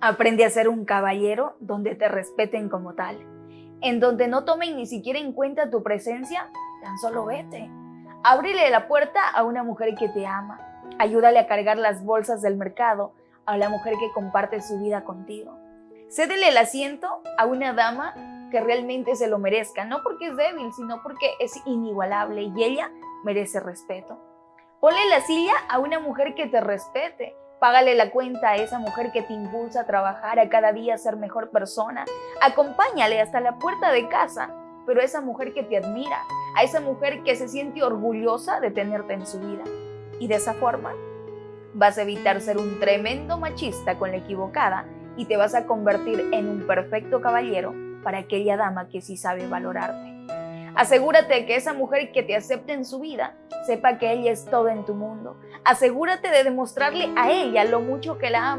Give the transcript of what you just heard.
Aprende a ser un caballero donde te respeten como tal, en donde no tomen ni siquiera en cuenta tu presencia, tan solo vete. Ábrele la puerta a una mujer que te ama, ayúdale a cargar las bolsas del mercado a la mujer que comparte su vida contigo. Cédele el asiento a una dama que realmente se lo merezca, no porque es débil, sino porque es inigualable y ella merece respeto. Ponle la silla a una mujer que te respete, Págale la cuenta a esa mujer que te impulsa a trabajar, a cada día ser mejor persona. Acompáñale hasta la puerta de casa, pero a esa mujer que te admira, a esa mujer que se siente orgullosa de tenerte en su vida. Y de esa forma vas a evitar ser un tremendo machista con la equivocada y te vas a convertir en un perfecto caballero para aquella dama que sí sabe valorarte. Asegúrate que esa mujer que te acepte en su vida sepa que ella es todo en tu mundo. Asegúrate de demostrarle a ella lo mucho que la ama